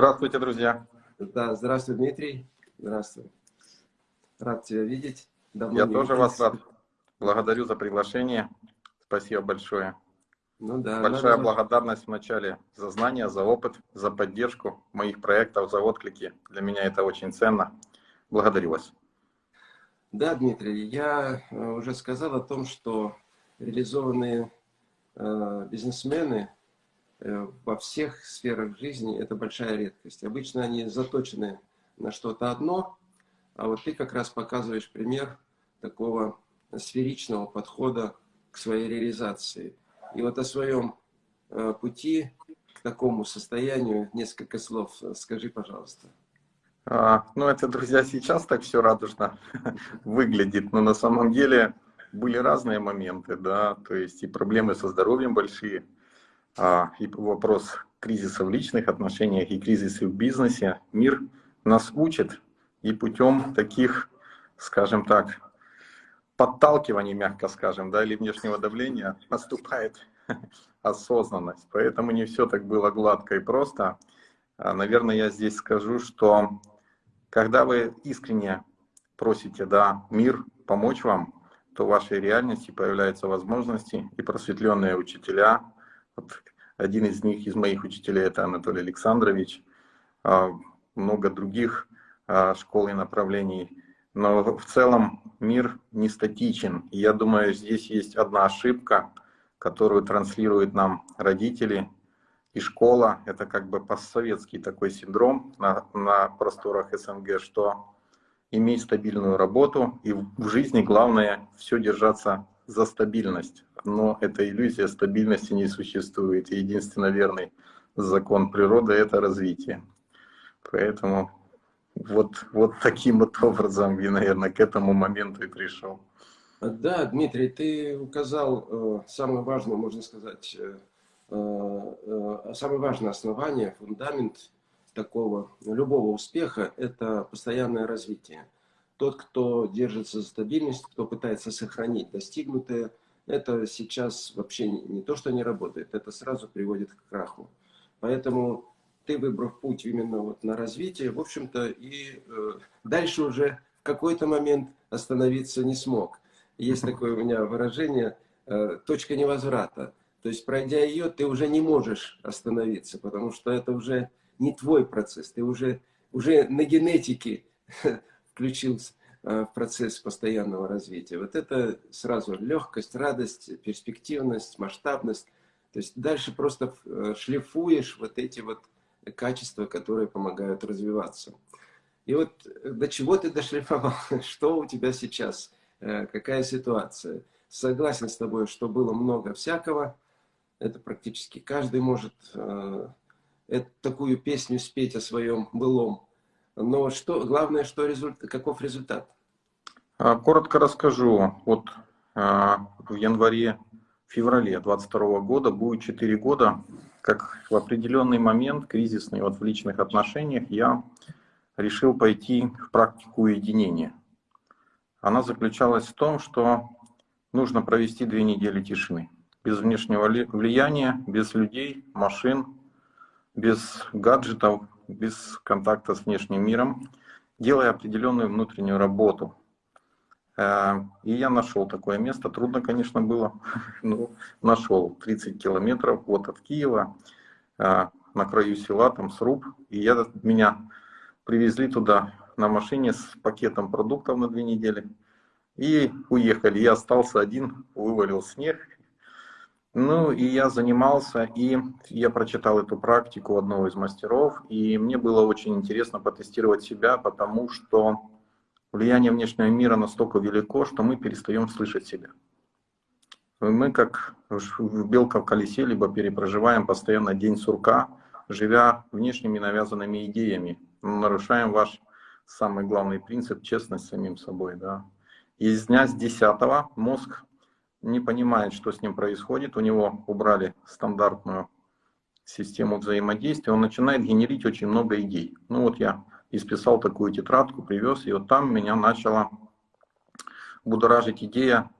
Здравствуйте, друзья. Да, здравствуй, Дмитрий. Здравствуй. Рад тебя видеть. Давно Я тоже виделись. вас рад. Благодарю за приглашение. Спасибо большое. Ну, да, Большая надо... благодарность вначале за знания, за опыт, за поддержку моих проектов, за отклики. Для меня это очень ценно. Благодарю вас. Да, Дмитрий, я э, уже сказал о том, что реализованные э, бизнесмены во всех сферах жизни – это большая редкость. Обычно они заточены на что-то одно, а вот ты как раз показываешь пример такого сферичного подхода к своей реализации. И вот о своем э, пути к такому состоянию несколько слов скажи, пожалуйста. А, ну, это, друзья, сейчас так все радужно выглядит, но на самом деле были разные моменты, да, то есть и проблемы со здоровьем большие, и вопрос кризиса в личных отношениях, и кризисы в бизнесе. Мир нас учит, и путем таких, скажем так, подталкиваний, мягко скажем, да, или внешнего давления наступает осознанность. Поэтому не все так было гладко и просто. А, наверное, я здесь скажу, что когда вы искренне просите да, мир помочь вам, то в вашей реальности появляются возможности и просветленные учителя. Вот один из них, из моих учителей, это Анатолий Александрович. А, много других а, школ и направлений. Но в целом мир не статичен. И я думаю, здесь есть одна ошибка, которую транслируют нам родители и школа. Это как бы постсоветский такой синдром на, на просторах СНГ, что имей стабильную работу, и в жизни главное все держаться за стабильность. Но эта иллюзия стабильности не существует. И единственно верный закон природы – это развитие. Поэтому вот, вот таким вот образом я, наверное, к этому моменту и пришел. Да, Дмитрий, ты указал э, самое важное, можно сказать, э, э, самое важное основание, фундамент такого любого успеха – это постоянное развитие. Тот, кто держится за стабильность, кто пытается сохранить достигнутое, это сейчас вообще не, то, что не работает, это сразу приводит к краху. Поэтому ты выбрав путь именно вот на развитие, в общем-то, и э, дальше уже в какой-то момент остановиться не смог. Есть такое у меня выражение э, «точка невозврата». То есть, пройдя ее, ты уже не можешь остановиться, потому что это уже не твой процесс, ты уже, уже на генетике включился в процесс постоянного развития. Вот это сразу легкость, радость, перспективность, масштабность. То есть дальше просто э, шлифуешь вот эти вот качества, которые помогают развиваться. И вот э, до чего ты дошлифовал, что у тебя сейчас, э, какая ситуация. Согласен с тобой, что было много всякого, это практически каждый может э, такую песню спеть о своем былом. Но что, главное, что результат, каков результат? А, коротко расскажу. Вот а, в январе-феврале 22 года будет 4 года как в определенный момент, кризисный вот в личных отношениях, я решил пойти в практику уединения. Она заключалась в том, что нужно провести две недели тишины. Без внешнего влияния, без людей, машин, без гаджетов, без контакта с внешним миром, делая определенную внутреннюю работу. Э, и я нашел такое место. Трудно, конечно, было, но нашел 30 километров вот от Киева, э, на краю села, там сруб. И я, меня привезли туда на машине с пакетом продуктов на две недели. И уехали. Я остался один, вывалил снег. Ну, и я занимался, и я прочитал эту практику одного из мастеров, и мне было очень интересно потестировать себя, потому что влияние внешнего мира настолько велико, что мы перестаем слышать себя. Мы как белка в колесе, либо перепроживаем постоянно день сурка, живя внешними навязанными идеями. Нарушаем ваш самый главный принцип – честность с самим собой. Да. И с дня с 10 мозг не понимает, что с ним происходит. У него убрали стандартную систему взаимодействия. Он начинает генерить очень много идей. Ну вот я исписал такую тетрадку, привез, и вот там меня начала будоражить идея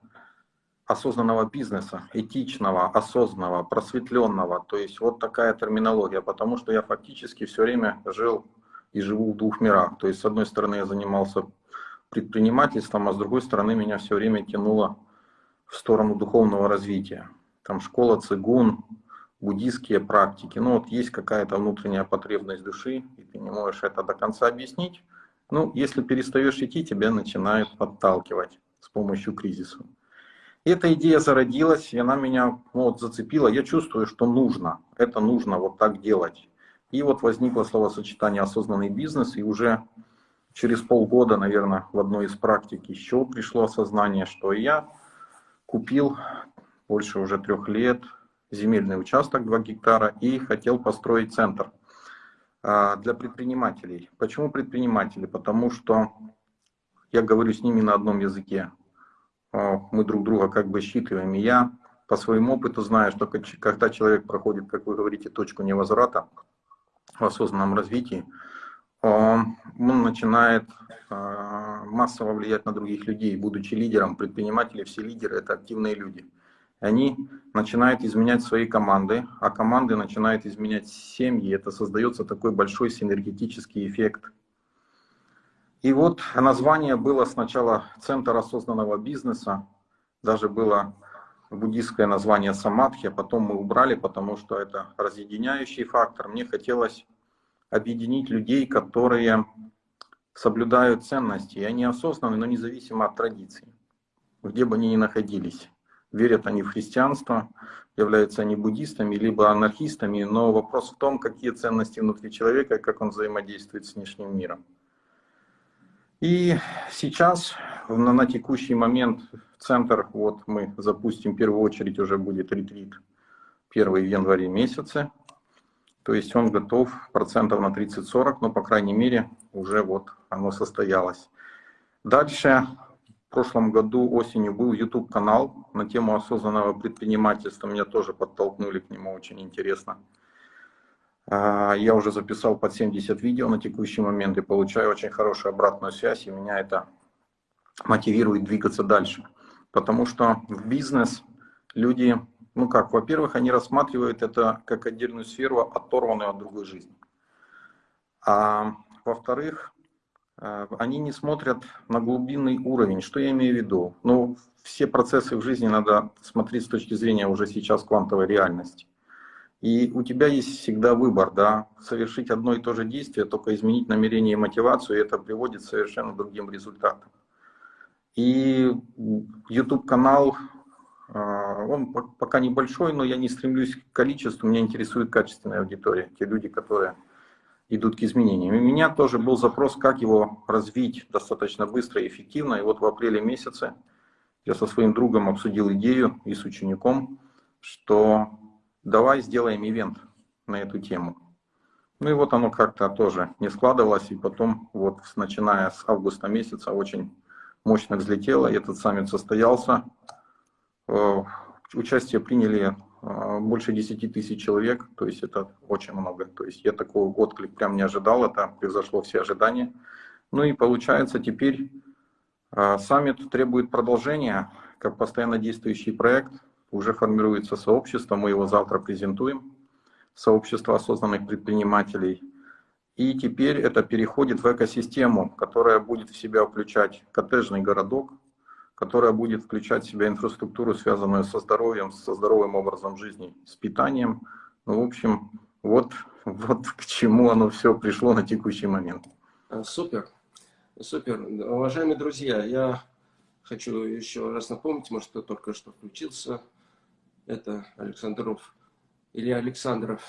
осознанного бизнеса, этичного, осознанного, просветленного. То есть вот такая терминология, потому что я фактически все время жил и живу в двух мирах. То есть с одной стороны я занимался предпринимательством, а с другой стороны меня все время тянуло в сторону духовного развития. Там школа цигун, буддийские практики. Ну вот есть какая-то внутренняя потребность души, и ты не можешь это до конца объяснить. Ну, если перестаешь идти, тебя начинает подталкивать с помощью кризиса. Эта идея зародилась, и она меня ну, вот, зацепила. Я чувствую, что нужно, это нужно вот так делать. И вот возникло словосочетание «осознанный бизнес», и уже через полгода, наверное, в одной из практик еще пришло осознание, что я купил больше уже трех лет земельный участок 2 гектара и хотел построить центр а, для предпринимателей. Почему предприниматели? Потому что я говорю с ними на одном языке. А, мы друг друга как бы считываем. И я по своему опыту знаю, что когда человек проходит, как вы говорите, точку невозврата в осознанном развитии, он начинает а, массово влиять на других людей, будучи лидером. Предприниматели, все лидеры – это активные люди они начинают изменять свои команды, а команды начинают изменять семьи. Это создается такой большой синергетический эффект. И вот название было сначала «Центр осознанного бизнеса», даже было буддийское название «Самадхи», а потом мы убрали, потому что это разъединяющий фактор. Мне хотелось объединить людей, которые соблюдают ценности, и они осознанны, но независимо от традиций, где бы они ни находились верят они в христианство, являются они буддистами, либо анархистами, но вопрос в том, какие ценности внутри человека как он взаимодействует с внешним миром. И сейчас, на, на текущий момент, центр, вот мы запустим, в первую очередь уже будет ретрит первый в январе месяце, то есть он готов процентов на 30-40, но по крайней мере уже вот оно состоялось. Дальше в прошлом году осенью был YouTube-канал на тему осознанного предпринимательства. Меня тоже подтолкнули к нему, очень интересно. А, я уже записал под 70 видео на текущий момент и получаю очень хорошую обратную связь, и меня это мотивирует двигаться дальше. Потому что в бизнес люди, ну как, во-первых, они рассматривают это как отдельную сферу, оторванную от другой жизни. А во-вторых, Э, они не смотрят на глубинный уровень. Что я имею в виду? Ну, все процессы в жизни надо смотреть с точки зрения уже сейчас квантовой реальности. И у тебя есть всегда выбор, да, совершить одно и то же действие, только изменить намерение и мотивацию, и это приводит к совершенно другим результатам. И YouTube-канал, он пока небольшой, но я не стремлюсь к количеству, меня интересует качественная аудитория, те люди, которые идут к изменениям. У меня тоже был запрос, как его развить достаточно быстро и эффективно. И вот в апреле месяце я со своим другом обсудил идею и с учеником, что давай сделаем ивент на эту тему. Ну и вот оно как-то тоже не складывалось, и потом вот начиная с августа месяца очень мощно взлетело, и этот саммит состоялся. Э, участие приняли а, больше 10 тысяч человек, то есть это очень много. То есть я такого отклик прям не ожидал, это превзошло все ожидания. Ну и получается теперь а, саммит требует продолжения, как постоянно действующий проект. Уже формируется сообщество, мы его завтра презентуем, сообщество осознанных предпринимателей. И теперь это переходит в экосистему, которая будет в себя включать коттеджный городок, которая будет включать в себя инфраструктуру, связанную со здоровьем, со здоровым образом жизни, с питанием. Ну, в общем, вот, вот к чему оно все пришло на текущий момент. А, супер, супер. Уважаемые друзья, я хочу еще раз напомнить, может, кто только что включился, это Александров или Александров.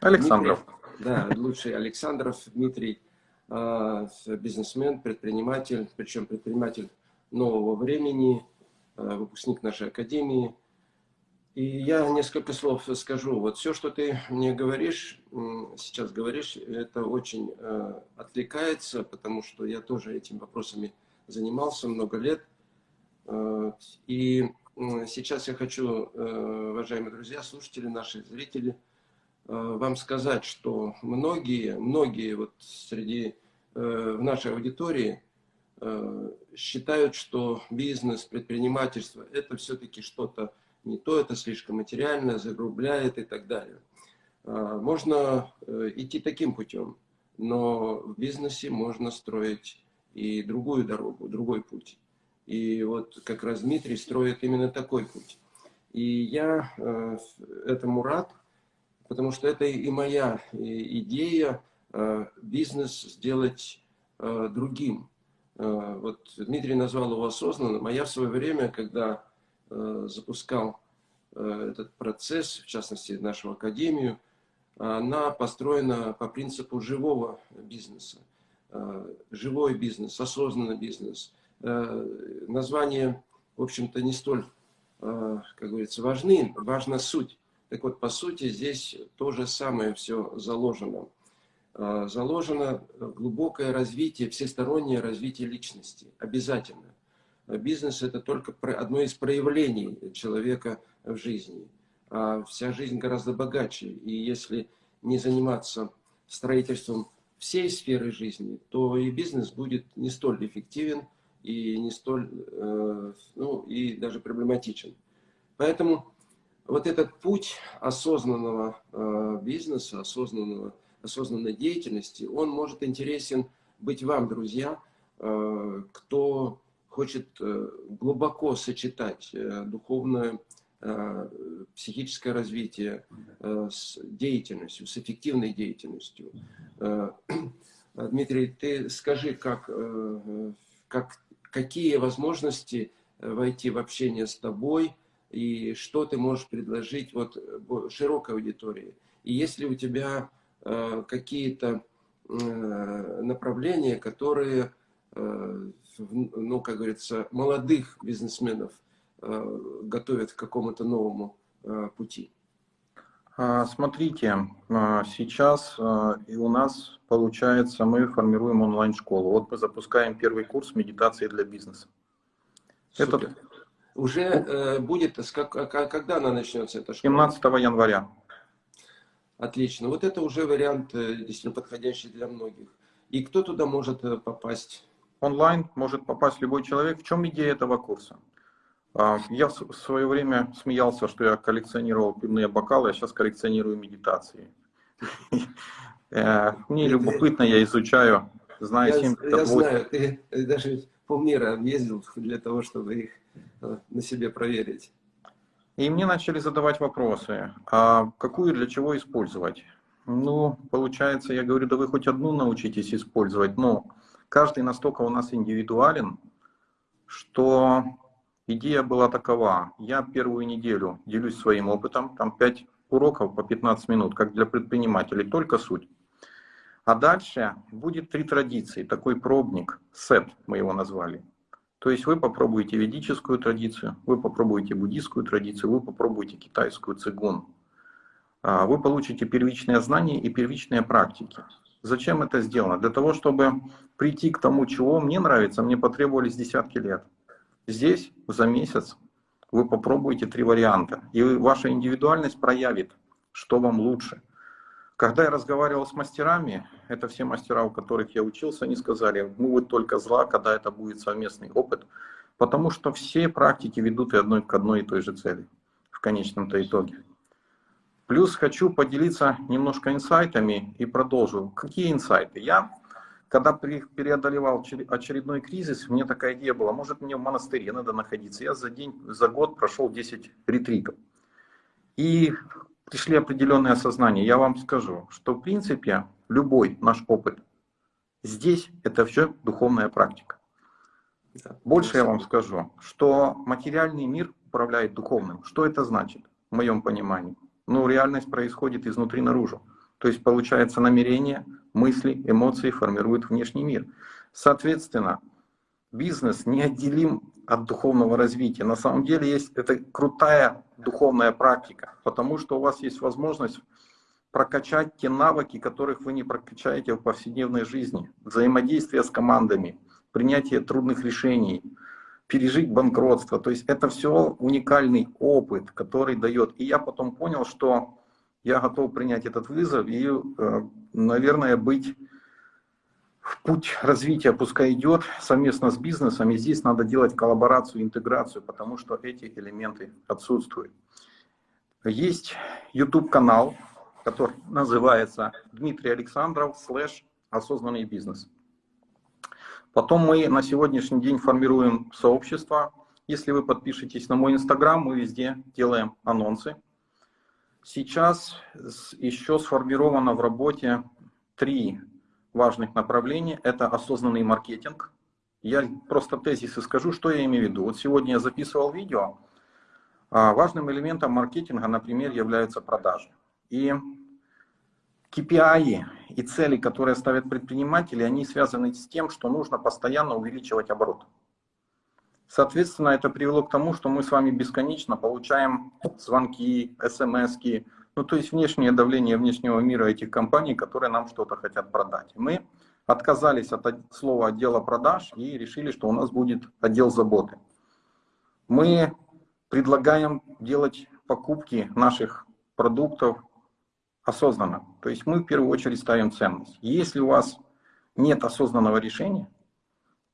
Александров. Дмитрий, да, лучший Александров Дмитрий, а, бизнесмен, предприниматель, причем предприниматель нового времени, э, выпускник нашей академии. И я несколько слов скажу. Вот все, что ты мне говоришь, сейчас говоришь, это очень э, отвлекается, потому что я тоже этими вопросами занимался много лет. Э, и сейчас я хочу, уважаемые друзья, слушатели, наши зрители, вам сказать, что многие, многие вот среди в нашей аудитории считают, что бизнес, предпринимательство – это все-таки что-то не то, это слишком материально, загрубляет и так далее. Э, можно э, идти таким путем, но в бизнесе можно строить и другую дорогу, другой путь. И вот как раз Дмитрий строит именно такой путь. И я э, этому рад, потому что это и моя идея э, бизнес сделать э, другим. Э, вот Дмитрий назвал его осознанным, а я в свое время, когда э, запускал э, этот процесс, в частности нашу академию, она построена по принципу живого бизнеса. Живой бизнес, осознанный бизнес. Названия, в общем-то, не столь, как говорится, важны, важна суть. Так вот, по сути, здесь то же самое все заложено. Заложено глубокое развитие, всестороннее развитие личности. Обязательно. Бизнес – это только одно из проявлений человека в жизни. А вся жизнь гораздо богаче. И если не заниматься строительством всей сферы жизни, то и бизнес будет не столь эффективен и не столь, э, ну, и даже проблематичен. Поэтому вот этот путь осознанного э, бизнеса, осознанного, осознанной деятельности, он может интересен быть вам, друзья, э, кто хочет глубоко сочетать духовное, психическое развитие с деятельностью, с эффективной деятельностью, Э, Дмитрий, ты скажи, как, э, как, какие возможности войти в общение с тобой и что ты можешь предложить вот широкой аудитории. И есть ли у тебя э, какие-то направления, которые, ну, как говорится, молодых бизнесменов готовят к какому-то новому пути? А, смотрите, а, сейчас а, и у нас получается, мы формируем онлайн-школу. Вот мы запускаем первый курс медитации для бизнеса. Супер. Это... Уже э, будет, как, когда она начнется, эта школа? 17 января. Отлично. Вот это уже вариант э, действительно подходящий для многих. И кто туда может э, попасть? Онлайн может попасть любой человек. В чем идея этого курса? А, я в свое время смеялся, что я коллекционировал пивные бокалы, а сейчас коллекционирую медитации. Э, мне любопытно, я изучаю, знаю 78. Я знаю, ты даже полмира ездил для того, чтобы их на себе проверить. И мне начали задавать вопросы, а какую для чего использовать? Ну, получается, я говорю, да вы хоть одну научитесь использовать, но каждый настолько у нас индивидуален, что Идея была такова. Я первую неделю делюсь своим опытом, там 5 уроков по 15 минут, как для предпринимателей, только суть. А дальше будет три традиции, такой пробник, сет мы его назвали. То есть вы попробуете ведическую традицию, вы попробуете буддийскую традицию, вы попробуете китайскую цигун. А, вы получите первичные знания и первичные практики. Зачем это сделано? Для того, чтобы прийти к тому, чего мне нравится, мне потребовались десятки лет. Здесь за месяц вы попробуете три варианта, и ваша индивидуальность проявит, что вам лучше. Когда я разговаривал с мастерами, это все мастера, у которых я учился, они сказали, ну вы только зла, когда это будет совместный опыт, потому что все практики ведут и одной к одной и той же цели в конечном-то итоге. Плюс хочу поделиться немножко инсайтами и продолжу. Какие инсайты? Я когда преодолевал очередной кризис, мне такая идея была, может мне в монастыре надо находиться. Я за день, за год прошел 10 ретритов. И пришли определенные осознания. Я вам скажу, что в принципе любой наш опыт здесь это все духовная практика. Больше я вам скажу, что материальный мир управляет духовным. Что это значит, в моем понимании? Ну, реальность происходит изнутри наружу. То есть получается намерение, мысли, эмоции формируют внешний мир. Соответственно, бизнес неотделим от духовного развития. На самом деле есть это крутая духовная практика, потому что у вас есть возможность прокачать те навыки, которых вы не прокачаете в повседневной жизни. Взаимодействие с командами, принятие трудных решений, пережить банкротство. То есть это все уникальный опыт, который дает. И я потом понял, что я готов принять этот вызов и, э, наверное, быть путь развития пускай идет совместно с бизнесом, и здесь надо делать коллаборацию, интеграцию, потому что эти элементы отсутствуют. Есть YouTube-канал, который называется Дмитрий Александров слэш осознанный бизнес. Потом мы на сегодняшний день формируем сообщество. Если вы подпишетесь на мой инстаграм, мы везде делаем анонсы. Сейчас еще сформировано в работе три важных направлений. Это осознанный маркетинг. Я просто тезисы скажу, что я имею в виду. Вот сегодня я записывал видео. А, важным элементом маркетинга, например, являются продажи. И KPI и цели, которые ставят предприниматели, они связаны с тем, что нужно постоянно увеличивать оборот. Соответственно, это привело к тому, что мы с вами бесконечно получаем звонки, смс -ки, ну то есть внешнее давление внешнего мира этих компаний, которые нам что-то хотят продать. Мы отказались от слова отдела продаж и решили, что у нас будет отдел заботы. Мы предлагаем делать покупки наших продуктов осознанно. То есть мы в первую очередь ставим ценность. Если у вас нет осознанного решения,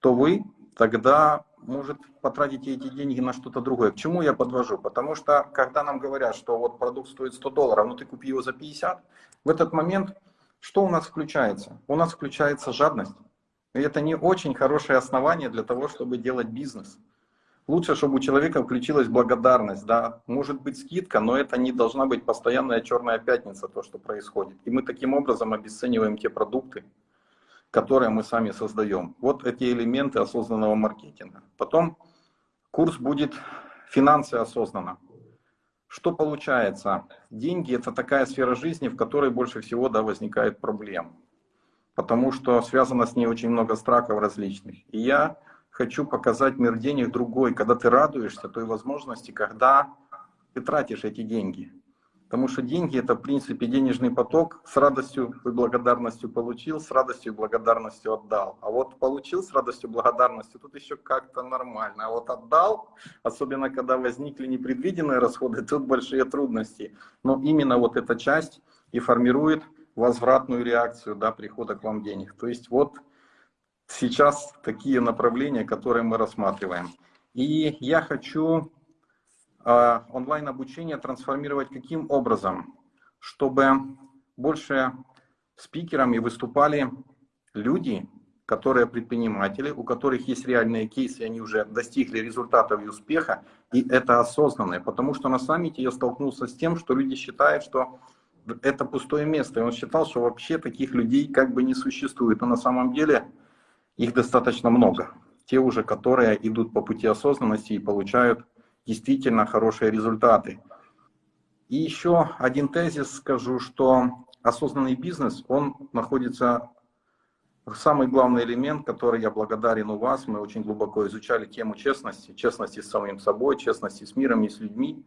то вы тогда, может, потратите эти деньги на что-то другое. К чему я подвожу? Потому что, когда нам говорят, что вот продукт стоит 100 долларов, но ты купи его за 50, в этот момент что у нас включается? У нас включается жадность. И это не очень хорошее основание для того, чтобы делать бизнес. Лучше, чтобы у человека включилась благодарность, да, может быть скидка, но это не должна быть постоянная черная пятница, то, что происходит. И мы таким образом обесцениваем те продукты, которые мы сами создаем. Вот эти элементы осознанного маркетинга. Потом курс будет «Финансы осознанно». Что получается? Деньги – это такая сфера жизни, в которой больше всего да, возникает проблем. Потому что связано с ней очень много страхов различных. И я хочу показать мир денег другой, когда ты радуешься той возможности, когда ты тратишь эти деньги. Потому что деньги это в принципе денежный поток, с радостью и благодарностью получил, с радостью и благодарностью отдал. А вот получил с радостью и благодарностью, тут еще как-то нормально. А вот отдал, особенно когда возникли непредвиденные расходы, тут большие трудности. Но именно вот эта часть и формирует возвратную реакцию да, прихода к вам денег. То есть вот сейчас такие направления, которые мы рассматриваем. И я хочу онлайн-обучение трансформировать каким образом? Чтобы больше спикерами выступали люди, которые предприниматели, у которых есть реальные кейсы, они уже достигли результатов и успеха, и это осознанное. Потому что на саммите я столкнулся с тем, что люди считают, что это пустое место. И он считал, что вообще таких людей как бы не существует. Но на самом деле их достаточно много. Те уже, которые идут по пути осознанности и получают действительно хорошие результаты. И еще один тезис скажу, что осознанный бизнес, он находится самый главный элемент, который я благодарен у вас. Мы очень глубоко изучали тему честности, честности с самим собой, честности с миром и с людьми.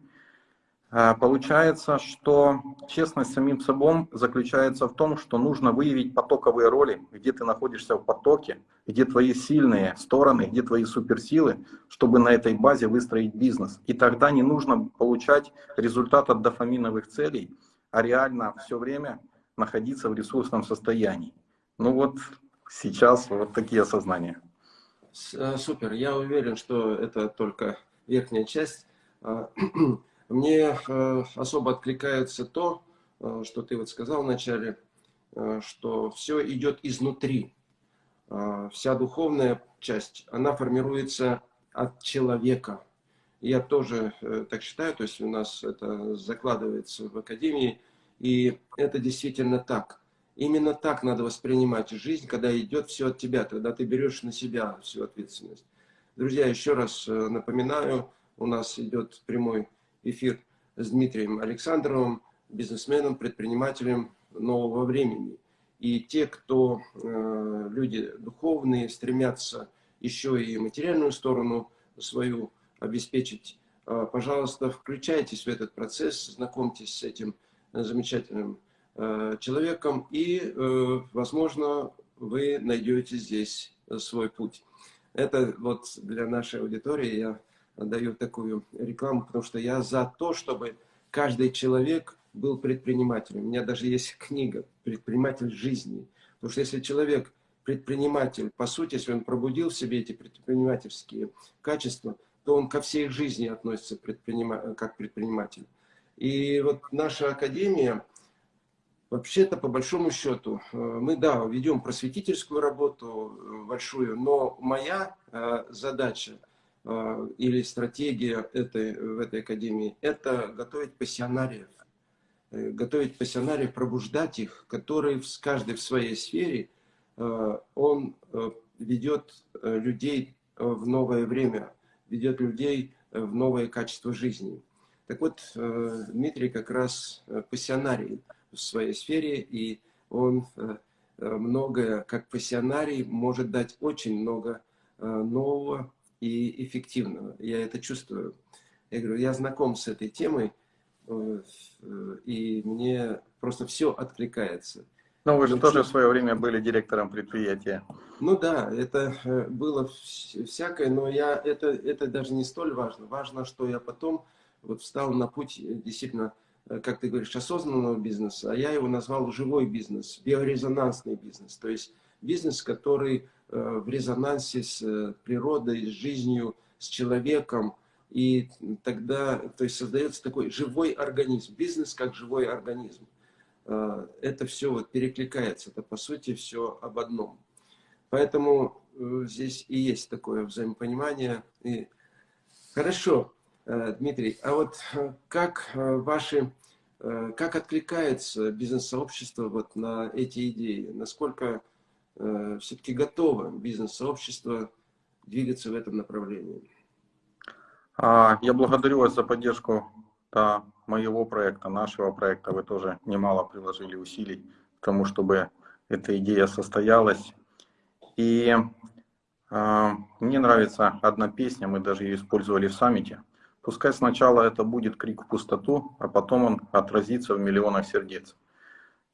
Э, получается, что честность самим собой заключается в том, что нужно выявить потоковые роли, где ты находишься в потоке, где твои сильные стороны, где твои суперсилы, чтобы на этой базе выстроить бизнес. И тогда не нужно получать результат от дофаминовых целей, а реально все время находиться в ресурсном состоянии. Ну вот сейчас вот такие осознания. Э, супер, я уверен, что это только верхняя часть. Мне э, особо откликается то, э, что ты вот сказал вначале, э, что все идет изнутри. Вся духовная часть, она формируется от человека. Я тоже так считаю, то есть у нас это закладывается в академии, и это действительно так. Именно так надо воспринимать жизнь, когда идет все от тебя, когда ты берешь на себя всю ответственность. Друзья, еще раз напоминаю, у нас идет прямой эфир с Дмитрием Александровым, бизнесменом, предпринимателем нового времени. И те, кто, э, люди духовные, стремятся еще и материальную сторону свою обеспечить, э, пожалуйста, включайтесь в этот процесс, знакомьтесь с этим замечательным э, человеком, и, возможно, вы найдете здесь свой путь. Это вот для нашей аудитории я даю такую рекламу, потому что я за то, чтобы каждый человек был предпринимателем. У меня даже есть книга «Предприниматель жизни». Потому что если человек предприниматель, по сути, если он пробудил в себе эти предпринимательские качества, то он ко всей жизни относится предпринима как предприниматель. И вот наша академия, вообще-то, по большому счету, э, мы, да, ведем просветительскую работу э, большую, но моя э, задача или стратегия этой, в этой академии – это готовить пассионариев. Готовить пассионариев, пробуждать их, которые в каждой в своей сфере, он ведет людей в новое время, ведет людей в новое качество жизни. Так вот, э, Дмитрий как раз э, пассионарий в своей сфере, и он э, многое, как пассионарий, может дать очень много нового и эффективного. Я это чувствую. Я говорю, я знаком с этой темой, и мне просто все откликается. Но вы же Ничего. тоже в свое время были директором предприятия. Ну да, это было всякое, но я, это, это даже не столь важно. Важно, что я потом вот встал на путь э, действительно, э, как ты говоришь, осознанного бизнеса, а я его назвал живой бизнес, биорезонансный бизнес. То есть бизнес, который э, в резонансе с природой, с жизнью, с человеком. И тогда то есть создается такой живой организм, бизнес как живой организм. Это все вот перекликается, это по сути все об одном. Поэтому здесь и есть такое взаимопонимание. И... Хорошо. Э, Дмитрий, а вот э, как э, ваши, как откликается бизнес-сообщество вот на эти идеи? Насколько все-таки готово бизнес-сообщество двигаться в этом направлении? А, я благодарю вас за поддержку да, моего проекта, нашего проекта. Вы тоже немало приложили усилий к тому, чтобы эта идея состоялась. И э, мне нравится одна песня, мы даже ее использовали в саммите. Пускай сначала это будет крик в пустоту, а потом он отразится в миллионах сердец.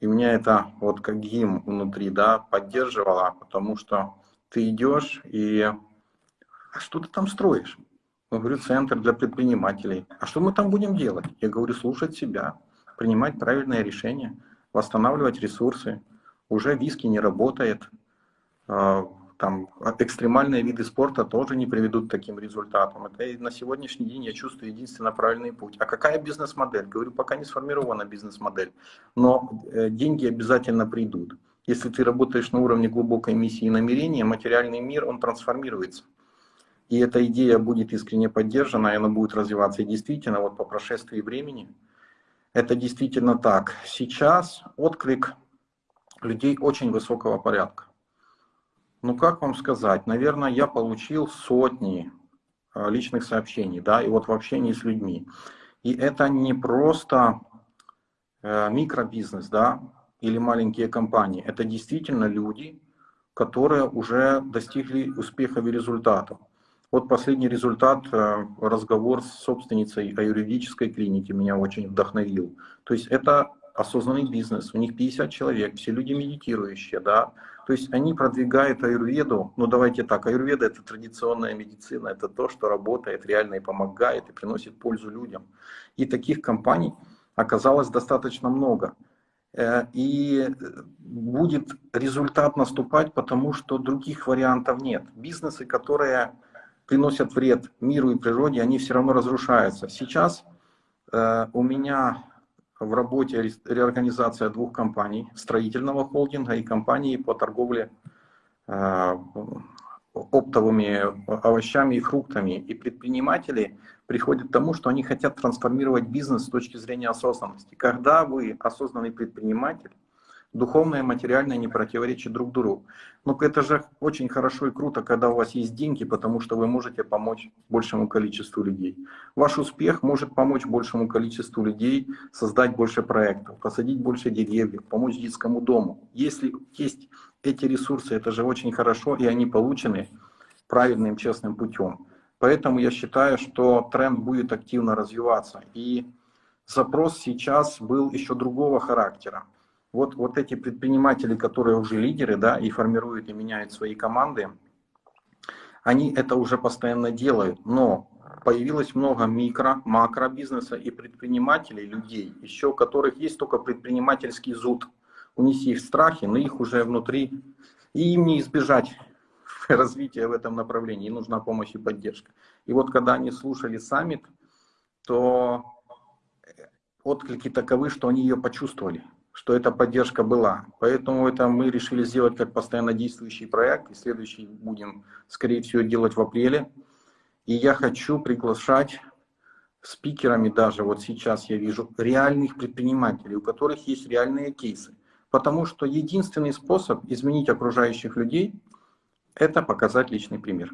И меня это вот как гимн внутри, да, поддерживало, потому что ты идешь и... А что ты там строишь? Я говорю, центр для предпринимателей. А что мы там будем делать? Я говорю, слушать себя, принимать правильные решения, восстанавливать ресурсы. Уже виски не работает, там экстремальные виды спорта тоже не приведут к таким результатам. Это на сегодняшний день я чувствую единственно правильный путь. А какая бизнес-модель? Говорю, пока не сформирована бизнес-модель, но э, деньги обязательно придут. Если ты работаешь на уровне глубокой миссии и намерения, материальный мир, он трансформируется. И эта идея будет искренне поддержана, и она будет развиваться. И действительно, вот по прошествии времени, это действительно так. Сейчас отклик людей очень высокого порядка. Ну, как вам сказать, наверное, я получил сотни э, личных сообщений, да, и вот в общении с людьми. И это не просто э, микробизнес, да, или маленькие компании. Это действительно люди, которые уже достигли успехов и результатов. Вот последний результат, э, разговор с собственницей юридической клинике меня очень вдохновил. То есть это осознанный бизнес, у них 50 человек, все люди медитирующие, да, то есть они продвигают аюрведу, ну давайте так, аюрведа это традиционная медицина, это то, что работает реально и помогает, и приносит пользу людям. И таких компаний оказалось достаточно много. Э, и будет результат наступать, потому что других вариантов нет. Бизнесы, которые приносят вред миру и природе, они все равно разрушаются. Сейчас э, у меня в работе реорганизация двух компаний, строительного холдинга и компании по торговле э, оптовыми овощами и фруктами. И предприниматели приходят к тому, что они хотят трансформировать бизнес с точки зрения осознанности. Когда вы осознанный предприниматель, духовное и материальное не противоречат друг другу. Но это же очень хорошо и круто, когда у вас есть деньги, потому что вы можете помочь большему количеству людей. Ваш успех может помочь большему количеству людей создать больше проектов, посадить больше деревьев, помочь детскому дому. Если есть эти ресурсы, это же очень хорошо, и они получены правильным, честным путем. Поэтому я считаю, что тренд будет активно развиваться. И запрос сейчас был еще другого характера вот, вот эти предприниматели, которые уже лидеры, да, и формируют и меняют свои команды, они это уже постоянно делают, но появилось много микро, макро бизнеса и предпринимателей, людей, еще у которых есть только предпринимательский зуд. У них есть страхи, но их уже внутри И им не избежать развития в этом направлении, им нужна помощь и поддержка. И вот когда они слушали саммит, то отклики таковы, что они ее почувствовали, что эта поддержка была. Поэтому это мы решили сделать как постоянно действующий проект, и следующий будем, скорее всего, делать в апреле. И я хочу приглашать спикерами даже, вот сейчас я вижу, реальных предпринимателей, у которых есть реальные кейсы. Потому что единственный способ изменить окружающих людей – это показать личный пример.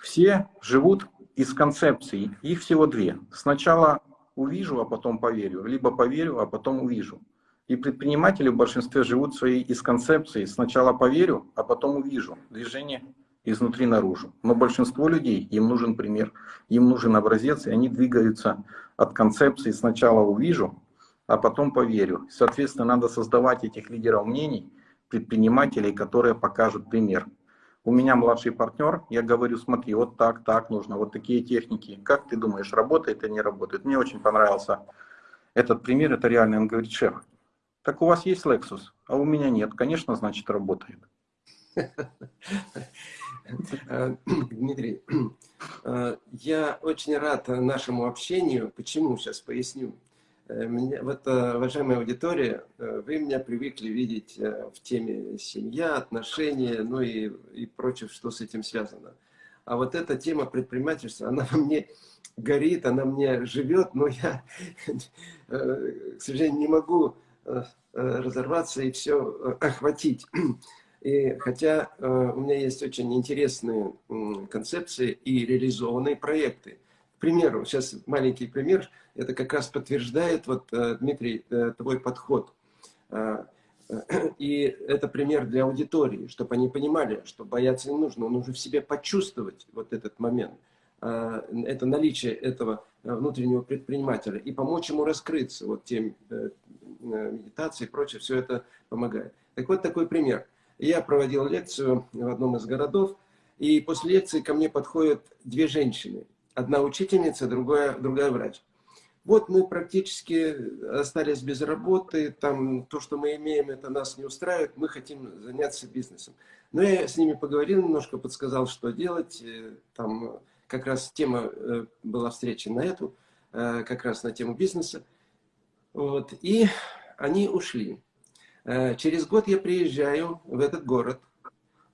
Все живут из концепций, их всего две. Сначала увижу, а потом поверю, либо поверю, а потом увижу. И предприниматели в большинстве живут своей из концепции. Сначала поверю, а потом увижу. Движение изнутри наружу. Но большинство людей, им нужен пример, им нужен образец, и они двигаются от концепции «сначала увижу, а потом поверю». Соответственно, надо создавать этих лидеров мнений, предпринимателей, которые покажут пример. У меня младший партнер, я говорю, смотри, вот так, так нужно, вот такие техники. Как ты думаешь, работает или не работает? Мне очень понравился этот пример, это реально. Он говорит, шеф, так у вас есть Lexus, а у меня нет. Конечно, значит, работает. Э, Дмитрий, э, я очень рад нашему общению. Почему? Сейчас поясню. Э, меня, вот, уважаемая аудитория, вы меня привыкли видеть в теме семья, отношения, ну и, и прочее, что с этим связано. А вот эта тема предпринимательства, она во мне горит, она мне живет, но я, к сожалению, не могу разорваться и все охватить. И хотя э, у меня есть очень интересные э, концепции и реализованные проекты. К примеру, сейчас маленький пример, это как раз подтверждает, вот, э, Дмитрий, э, твой подход. Э, и это пример для аудитории, чтобы они понимали, что бояться не нужно, нужно в себе почувствовать вот этот момент, э, это наличие этого внутреннего предпринимателя и помочь ему раскрыться, вот тем э, медитации и прочее, все это помогает. Так вот такой пример. Я проводил лекцию в одном из городов, и после лекции ко мне подходят две женщины. Одна учительница, другая, другая врач. Вот мы практически остались без работы, там то, что мы имеем, это нас не устраивает, мы хотим заняться бизнесом. Но я с ними поговорил немножко, подсказал, что делать. Э, там как раз тема э, была встреча на эту, э, как раз на тему бизнеса. Вот. И они ушли. Э, через год я приезжаю в этот город.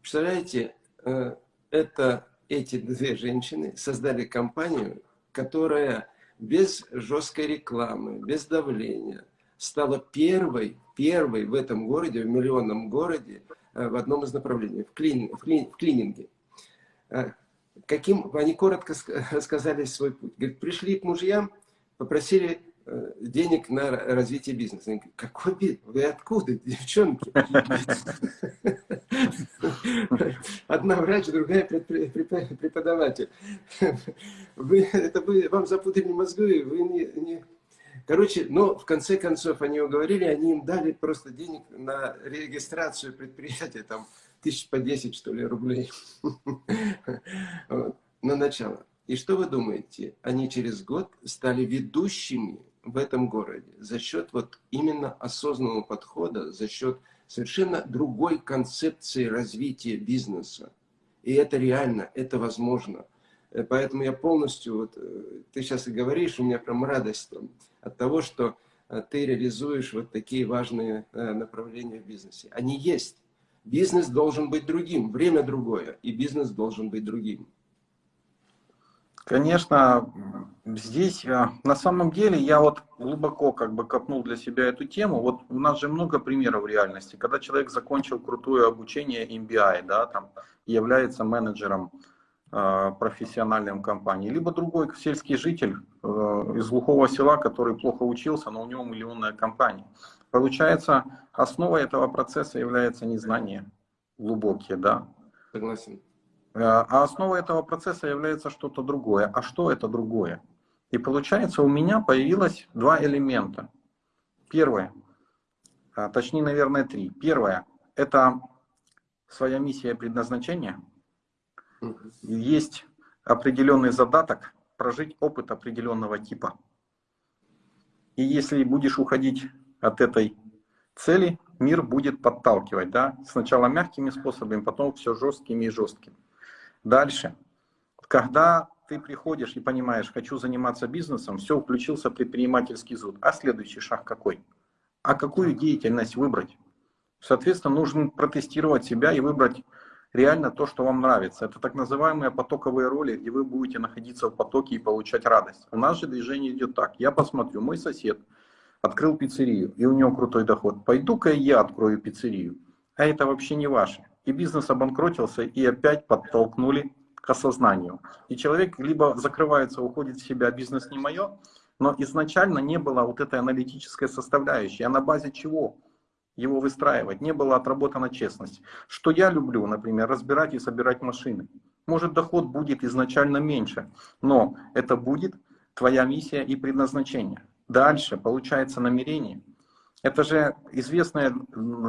Представляете, э, это эти две женщины создали компанию, которая без жесткой рекламы, без давления стала первой, первой в этом городе, в миллионном городе, э, в одном из направлений, в, клин, в, клин, в клининге. Каким, они коротко сказали свой путь. Говорит, пришли к мужьям, попросили денег на развитие бизнеса. Они говорят, какой бизнес? Вы откуда, девчонки? Одна врач, другая преподаватель. Вы, это вам запутали мозги, вы не, не... Короче, но в конце концов они уговорили, они им дали просто денег на регистрацию предприятия, там, тысяч по 10, что ли, рублей. На начало. И что вы думаете? Они через год стали ведущими в этом городе за счет вот именно осознанного подхода, за счет совершенно другой концепции развития бизнеса. И это реально, это возможно. Э, поэтому я полностью, вот, э, ты сейчас и говоришь, у меня прям радость там, от того, что э, ты реализуешь вот такие важные направления в бизнесе. Они есть. Бизнес должен быть другим, время другое, и бизнес должен быть другим. Конечно, здесь э, на самом деле я вот глубоко как бы копнул для себя эту тему. Вот у нас же много примеров в реальности, когда человек закончил крутое обучение MBI, да, там является менеджером э, профессиональной компании, либо другой сельский житель э, из глухого села, который плохо учился, но у него миллионная компания. Получается, основой этого процесса является незнание глубокие, да. Согласен. Э, а основой этого процесса является что-то другое. А что это другое? И получается, у меня появилось два элемента. Первое, а, точнее, наверное, три. Первое, это своя миссия и предназначение. Есть определенный задаток прожить опыт определенного типа. И если будешь уходить от этой цели, мир будет подталкивать, да, сначала мягкими способами, потом все жесткими и жесткими. Дальше. Когда ты приходишь и понимаешь, хочу заниматься бизнесом, все, включился предпринимательский зуд. А следующий шаг какой? А какую деятельность выбрать? Соответственно, нужно протестировать себя и выбрать реально то, что вам нравится. Это так называемые потоковые роли, где вы будете находиться в потоке и получать радость. У нас же движение идет так. Я посмотрю, мой сосед открыл пиццерию, и у него крутой доход. Пойду-ка я открою пиццерию. А это вообще не ваше. И бизнес обанкротился, и опять подтолкнули к осознанию. И человек либо закрывается, уходит в себя, бизнес не мое, но изначально не было вот этой аналитической составляющей. А на базе чего его выстраивать? Не была отработана честность. Что я люблю, например, разбирать и собирать машины. Может доход будет изначально меньше, но это будет твоя миссия и предназначение. Дальше получается намерение. Это же известная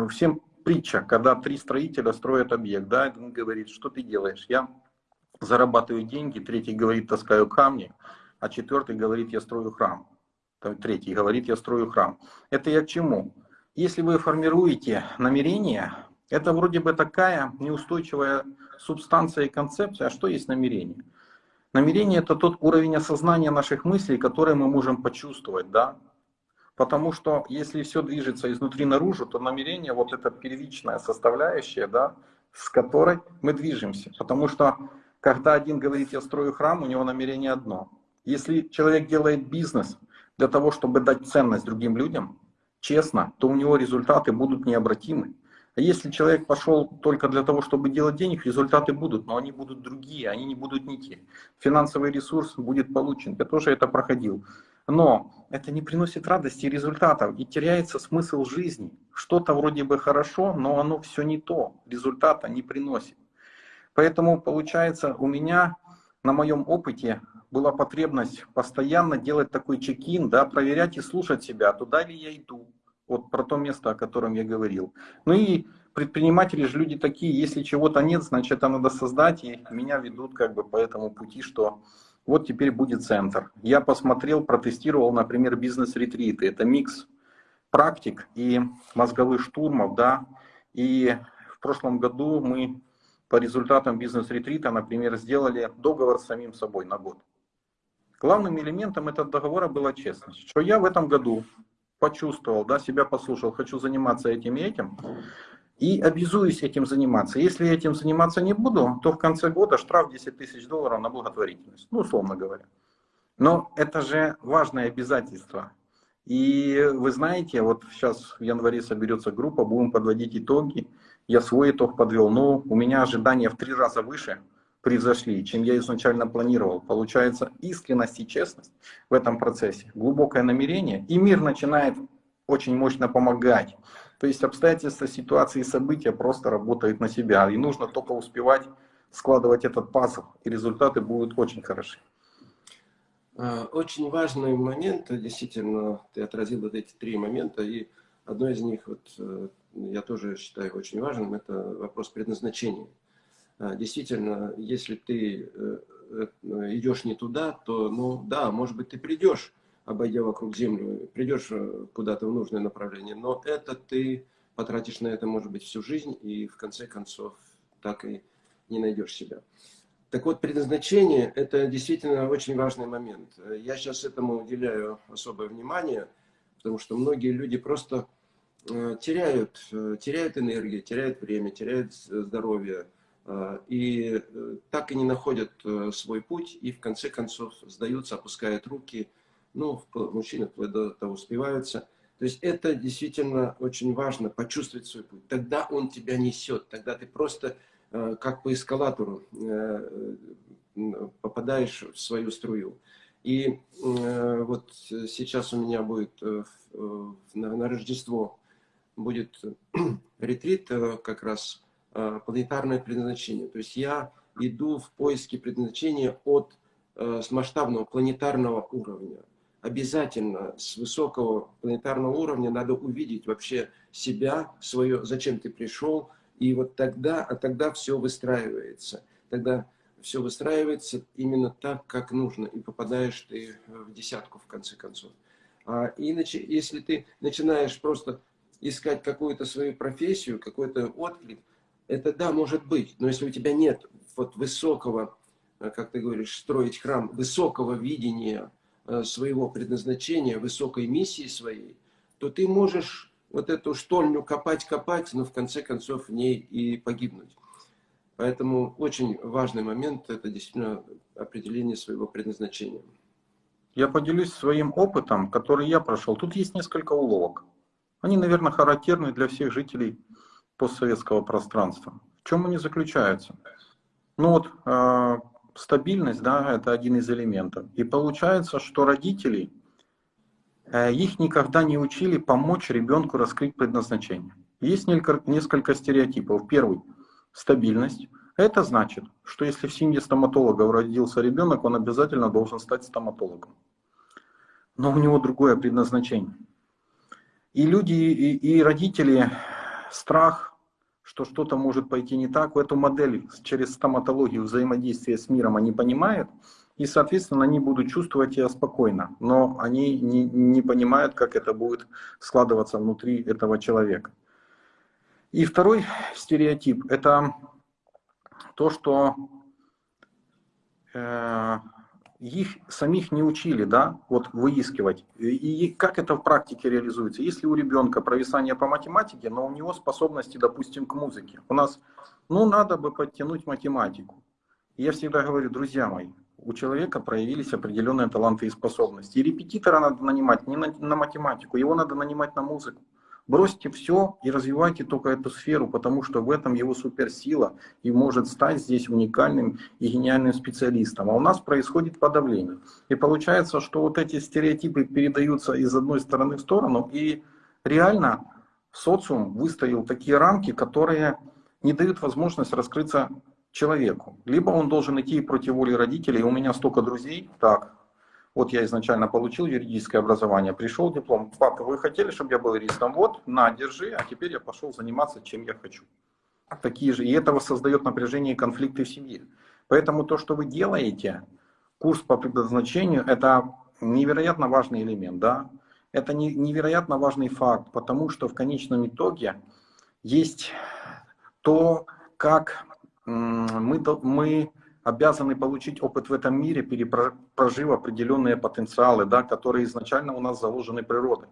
всем притча, когда три строителя строят объект. Да, один говорит, что ты делаешь? Я зарабатываю деньги, третий говорит, таскаю камни, а четвертый говорит, я строю храм. Третий говорит, я строю храм. Это я к чему? Если вы формируете намерение, это вроде бы такая неустойчивая субстанция и концепция. А что есть намерение? Намерение это тот уровень осознания наших мыслей, который мы можем почувствовать, да? Потому что если все движется изнутри наружу, то намерение вот это первичная составляющая, да, с которой мы движемся. Потому что когда один говорит, я строю храм, у него намерение одно. Если человек делает бизнес для того, чтобы дать ценность другим людям, честно, то у него результаты будут необратимы. А если человек пошел только для того, чтобы делать денег, результаты будут, но они будут другие, они не будут не те. Финансовый ресурс будет получен. Я тоже это проходил. Но это не приносит радости и результатов, и теряется смысл жизни. Что-то вроде бы хорошо, но оно все не то, результата не приносит. Поэтому получается у меня на моем опыте была потребность постоянно делать такой чекин, да, проверять и слушать себя, туда ли я иду, вот про то место, о котором я говорил. Ну и предприниматели же люди такие, если чего-то нет, значит это надо создать, и меня ведут как бы по этому пути, что вот теперь будет центр. Я посмотрел, протестировал, например, бизнес-ретриты. Это микс практик и мозговых штурмов, да, и в прошлом году мы по результатам бизнес-ретрита, например, сделали договор с самим собой на год. Главным элементом этого договора была честность. Что я в этом году почувствовал, да, себя послушал, хочу заниматься этим и этим, и обязуюсь этим заниматься. Если я этим заниматься не буду, то в конце года штраф 10 тысяч долларов на благотворительность, ну, условно говоря. Но это же важное обязательство. И вы знаете, вот сейчас в январе соберется группа, будем подводить итоги. Я свой итог подвел, но у меня ожидания в три раза выше превзошли, чем я изначально планировал. Получается искренность и честность в этом процессе, глубокое намерение, и мир начинает очень мощно помогать. То есть обстоятельства, ситуации, события просто работают на себя, и нужно только успевать складывать этот пазл, и результаты будут очень хороши. А, очень важный момент, действительно, ты отразил вот эти три момента, и одно из них, вот, э, я тоже считаю очень важным, это вопрос предназначения. А, действительно, если ты э, э, идешь не туда, то, ну да, может быть, ты придешь, обойдя вокруг Землю, придешь куда-то в нужное направление, но это ты потратишь на это, может быть, всю жизнь, и в конце концов так и не найдешь себя. Так вот, предназначение – это действительно очень важный момент. Я сейчас этому уделяю особое внимание, потому что многие люди просто э, теряют, э, теряют энергию, теряют время, теряют здоровье, э, и так и не находят свой путь, и в конце концов сдаются, опускают руки, ну, мужчины вплоть до того успеваются. То есть это действительно очень важно, почувствовать свой путь. Тогда он тебя несет, тогда ты просто Э, как по эскалатору э, попадаешь в свою струю. И э, вот сейчас у меня будет на Рождество будет ретрит как раз планетарное предназначение. То есть я иду в поиске предназначения от с масштабного планетарного уровня. Обязательно с высокого планетарного уровня надо увидеть вообще себя, свое, зачем ты пришел, и вот тогда, а тогда все выстраивается. Тогда все выстраивается именно так, как нужно, и попадаешь ты в десятку в конце концов. А иначе, если ты начинаешь просто искать какую-то свою профессию, какой-то отклик, это да, может быть. Но если у тебя нет вот высокого, э, как ты говоришь, строить храм, высокого видения э, своего предназначения, высокой миссии своей, то ты можешь вот эту штольню копать-копать, но в конце концов в ней и погибнуть. Поэтому очень важный момент – это действительно определение своего предназначения. Я поделюсь своим опытом, который я прошел. Тут есть несколько уловок. Они, наверное, характерны для всех жителей постсоветского пространства. В чем они заключаются? Ну вот, э, стабильность, да, это один из элементов. И получается, что родители, э, их никогда не учили помочь ребенку раскрыть предназначение. Есть несколько стереотипов. Первый – стабильность. Это значит, что если в семье стоматологов родился ребенок, он обязательно должен стать стоматологом. Но у него другое предназначение. И люди, и, и родители, страх, что что-то может пойти не так, эту модель через стоматологию взаимодействия с миром они понимают, и, соответственно, они будут чувствовать себя спокойно, но они не, не понимают, как это будет складываться внутри этого человека. И второй стереотип – это то, что э, их самих не учили, да, вот выискивать. И как это в практике реализуется? Если у ребенка провисание по математике, но у него способности, допустим, к музыке. У нас, ну, надо бы подтянуть математику. Я всегда говорю, друзья мои, у человека проявились определенные таланты и способности. И репетитора надо нанимать не на, на математику, его надо нанимать на музыку. Бросьте все и развивайте только эту сферу, потому что в этом его суперсила и может стать здесь уникальным и гениальным специалистом. А у нас происходит подавление. И получается, что вот эти стереотипы передаются из одной стороны в сторону, и реально социум выставил такие рамки, которые не дают возможность раскрыться человеку. Либо он должен идти против воли родителей, у меня столько друзей, так, вот я изначально получил юридическое образование, пришел диплом. Папа, вы хотели, чтобы я был юристом? Вот, на, держи, а теперь я пошел заниматься, чем я хочу. Такие же. И этого создает напряжение и конфликты в семье. Поэтому то, что вы делаете, курс по предназначению, это невероятно важный элемент. Да? Это невероятно важный факт, потому что в конечном итоге есть то, как мы, мы обязаны получить опыт в этом мире, перепрожив определенные потенциалы, да, которые изначально у нас заложены природой.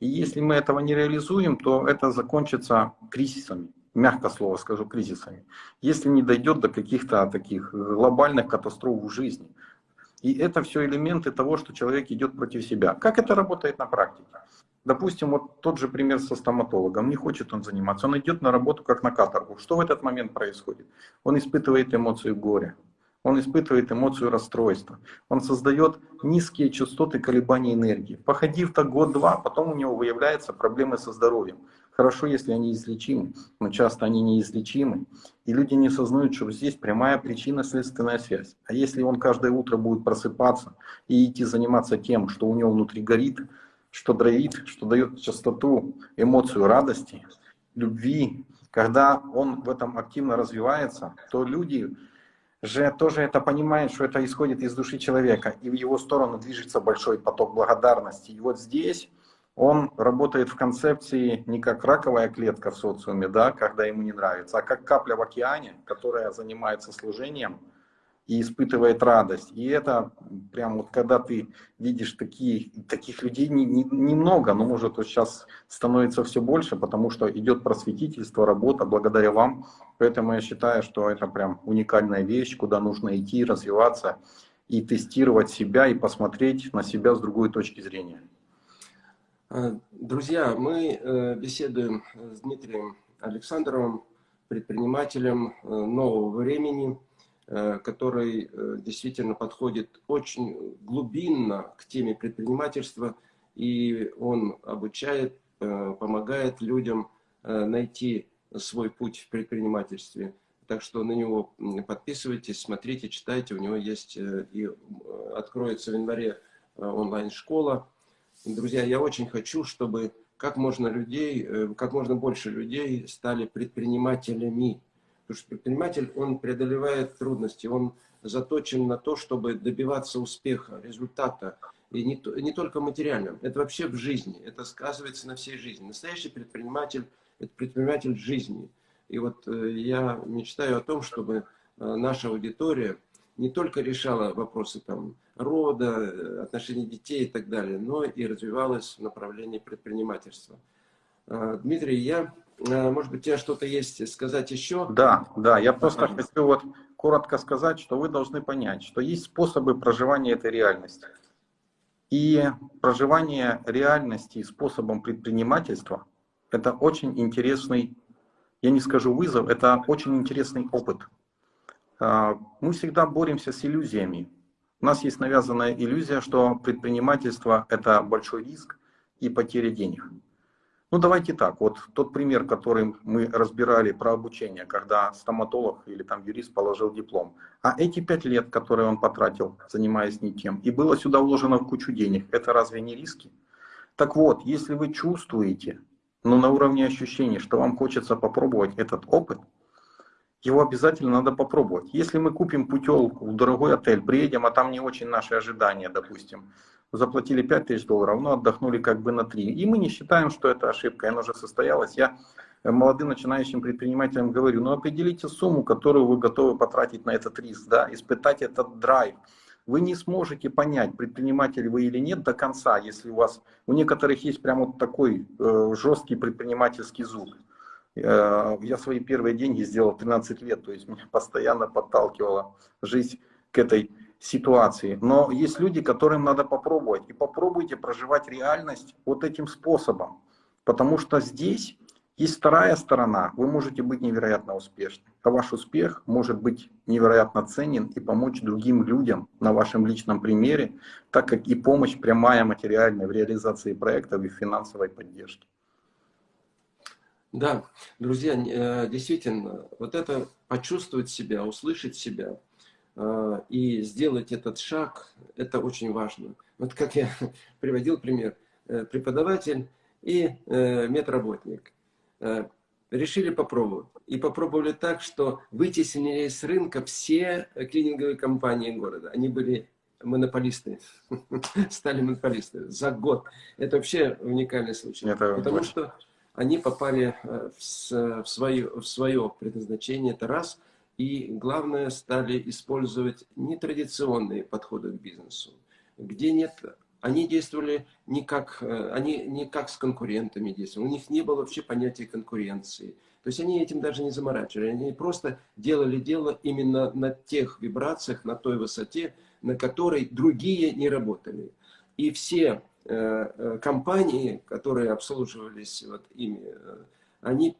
И если мы этого не реализуем, то это закончится кризисами, мягко слово скажу, кризисами, если не дойдет до каких-то таких глобальных катастроф в жизни. И это все элементы того, что человек идет против себя. Как это работает на практике? Допустим, вот тот же пример со стоматологом. Не хочет он заниматься. Он идет на работу как на каторгу. Что в этот момент происходит? Он испытывает эмоцию горя. Он испытывает эмоцию расстройства. Он создает низкие частоты колебаний энергии. Походив так год-два, потом у него выявляются проблемы со здоровьем. Хорошо, если они излечимы, но часто они неизлечимы. И люди не осознают, что здесь прямая причинно-следственная связь. А если он каждое утро будет просыпаться и идти заниматься тем, что у него внутри горит, что дровит, что дает частоту, эмоцию радости, любви, когда он в этом активно развивается, то люди же тоже это понимает, что это исходит из души человека, и в его сторону движется большой поток благодарности. И вот здесь он работает в концепции не как раковая клетка в социуме, да, когда ему не нравится, а как капля в океане, которая занимается служением, и испытывает радость. И это прям вот когда ты видишь такие, таких людей немного, не, не но может вот сейчас становится все больше, потому что идет просветительство, работа благодаря вам. Поэтому я считаю, что это прям уникальная вещь, куда нужно идти, развиваться и тестировать себя и посмотреть на себя с другой точки зрения. А, друзья, мы э, беседуем с Дмитрием Александровым, предпринимателем э, нового времени, Э, который э, действительно подходит очень глубинно к теме предпринимательства, и он обучает, э, помогает людям найти свой путь в предпринимательстве. Так что на него подписывайтесь, смотрите, читайте. У него есть и откроется в январе онлайн-школа. Друзья, я очень хочу, чтобы как можно людей, как можно больше людей стали предпринимателями. Потому что предприниматель, он преодолевает трудности, он заточен на то, чтобы добиваться успеха, результата. И не, не только в материальном, это вообще в жизни, это сказывается на всей жизни. Настоящий предприниматель – это предприниматель жизни. И вот э, я мечтаю о том, чтобы э, наша аудитория не только решала вопросы там, рода, э, отношений детей и так далее, но и развивалась в направлении предпринимательства. Дмитрий, я, может быть, у тебя что-то есть сказать еще? Да, да, я просто хочу вот коротко сказать, что вы должны понять, что есть способы проживания этой реальности. И проживание реальности способом предпринимательства – это очень интересный, я не скажу вызов, это очень интересный опыт. А, мы всегда боремся с иллюзиями. У нас есть навязанная иллюзия, что предпринимательство – это большой риск и потеря денег. Ну давайте так, вот тот пример, который мы разбирали про обучение, когда стоматолог или там юрист положил диплом. А эти пять лет, которые он потратил, занимаясь не тем, и было сюда вложено в кучу денег, это разве не риски? Так вот, если вы чувствуете, но на уровне ощущений, что вам хочется попробовать этот опыт, его обязательно надо попробовать. Если мы купим путевку в дорогой отель, приедем, а там не очень наши ожидания, допустим, заплатили 5 тысяч долларов, но отдохнули как бы на 3. И мы не считаем, что это ошибка, она уже состоялась. Я молодым начинающим предпринимателям говорю, ну определите сумму, которую вы готовы потратить на этот риск, да, испытать этот драйв. Вы не сможете понять, предприниматель вы или нет до конца, если у вас, у некоторых есть прямо вот такой э, жесткий предпринимательский зуб. Э, я свои первые деньги сделал 13 лет, то есть меня постоянно подталкивала жизнь к этой ситуации. Но есть люди, которым надо попробовать. И попробуйте проживать реальность вот этим способом. Потому что здесь есть вторая сторона. Вы можете быть невероятно успешным. А ваш успех может быть невероятно ценен и помочь другим людям на вашем личном примере, так как и помощь прямая материальная в реализации проектов и финансовой поддержки. Да, друзья, э, действительно, вот это почувствовать себя, услышать себя – и сделать этот шаг, это очень важно. Вот как я приводил пример, э, преподаватель и э, медработник э, решили попробовать. И попробовали так, что вытеснили с рынка все клининговые компании города. Они были монополисты, стали монополисты за год. Это вообще уникальный случай. Это Потому очень... что они попали в свое, в свое предназначение, это раз – и, главное, стали использовать нетрадиционные подходы к бизнесу, где нет... Они действовали не как, э, они не как с конкурентами действовали, у них не было вообще понятия конкуренции. То есть они этим даже не заморачивали, они просто делали дело именно на тех вибрациях, на той высоте, на которой другие не работали. И все э, э компании, которые обслуживались вот ими, они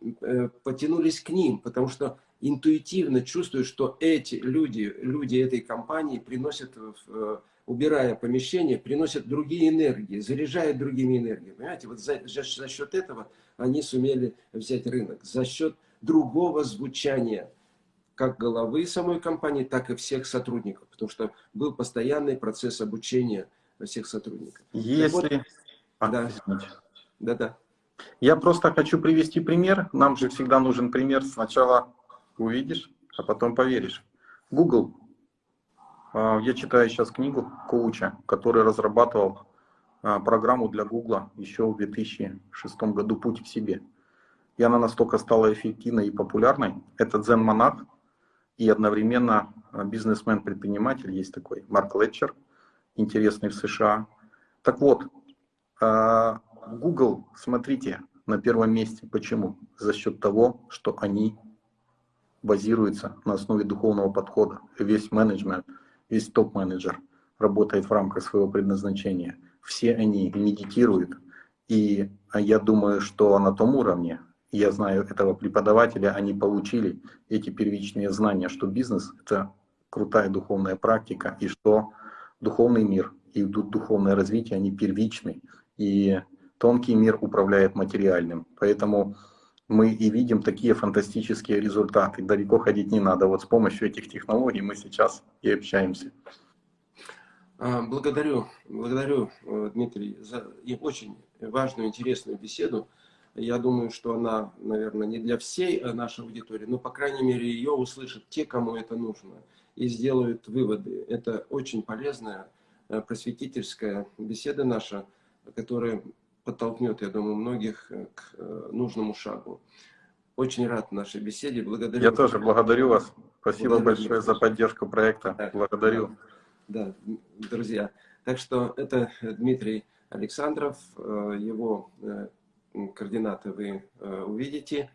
потянулись к ним, потому что интуитивно чувствуют, что эти люди, люди этой компании приносят, э, убирая помещение, приносят другие энергии, заряжают другими энергиями. Понимаете, вот за, за, за счет этого они сумели взять рынок, за счет другого звучания как головы самой компании, так и всех сотрудников, потому что был постоянный процесс обучения всех сотрудников. Если... Вот, а, да, да, да. Я просто хочу привести пример. Нам же всегда нужен пример сначала увидишь, а потом поверишь. Google. А, я читаю сейчас книгу коуча, который разрабатывал а, программу для Google еще в 2006 году «Путь к себе». И она настолько стала эффективной и популярной. Это дзен-монах и одновременно а, бизнесмен-предприниматель, есть такой Марк Летчер, интересный в США. Так вот, Google, смотрите, на первом месте. Почему? За счет того, что они базируется на основе духовного подхода. Весь менеджмент, весь топ-менеджер работает в рамках своего предназначения. Все они медитируют. И я думаю, что на том уровне, я знаю этого преподавателя, они получили эти первичные знания, что бизнес — это крутая духовная практика, и что духовный мир и духовное развитие, они первичны. И тонкий мир управляет материальным. Поэтому мы и видим такие фантастические результаты. Далеко ходить не надо. Вот с помощью этих технологий мы сейчас и общаемся. А, благодарю, благодарю, э, Дмитрий, за очень важную, интересную беседу. Я думаю, что она, наверное, не для всей э, нашей аудитории, но, по крайней мере, ее услышат те, кому это нужно, и сделают выводы. Это очень полезная э, просветительская беседа наша, которая подтолкнет, я думаю, многих э, к э, нужному шагу. Очень рад нашей беседе. Благодарю. Я тоже благодарю вас. Спасибо Благодарю. большое за поддержку проекта. Да. Благодарю. Да, друзья. Так что это Дмитрий Александров. Э, Его координаты вы увидите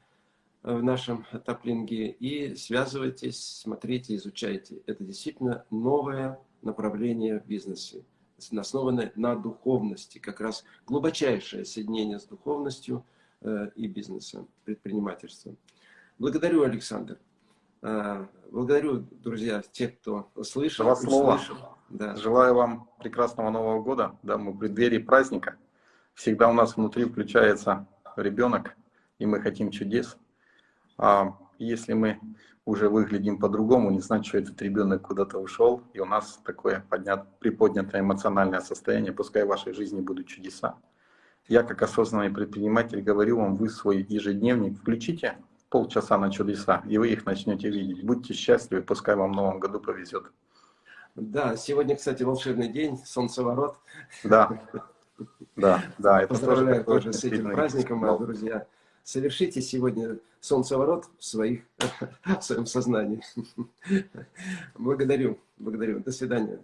в нашем таплинге. И связывайтесь, смотрите, изучайте. Это действительно новое направление в бизнесе, основанное на духовности. Как раз глубочайшее соединение с духовностью э, и бизнесом, предпринимательством. Благодарю, Александр. Э, Благодарю, друзья, тех, кто слышал, Два слова. услышал. Да. Желаю вам прекрасного Нового года. Да, мы в преддверии праздника. Всегда у нас внутри включается ребенок, и мы хотим чудес. А если мы уже выглядим по-другому, не значит, что этот ребенок куда-то ушел, и у нас такое поднят, приподнятое эмоциональное состояние, пускай в вашей жизни будут чудеса. Я, как осознанный предприниматель, говорю вам, вы свой ежедневник включите полчаса на чудеса, и вы их начнете видеть. Будьте счастливы, пускай вам в новом году повезет. Да, сегодня, кстати, волшебный день, солнцеворот. Да, да, да. Это Поздравляю тоже с этим праздником, мои друзья. Совершите сегодня солнцеворот в, своих, в своем сознании. Благодарю, благодарю. До свидания.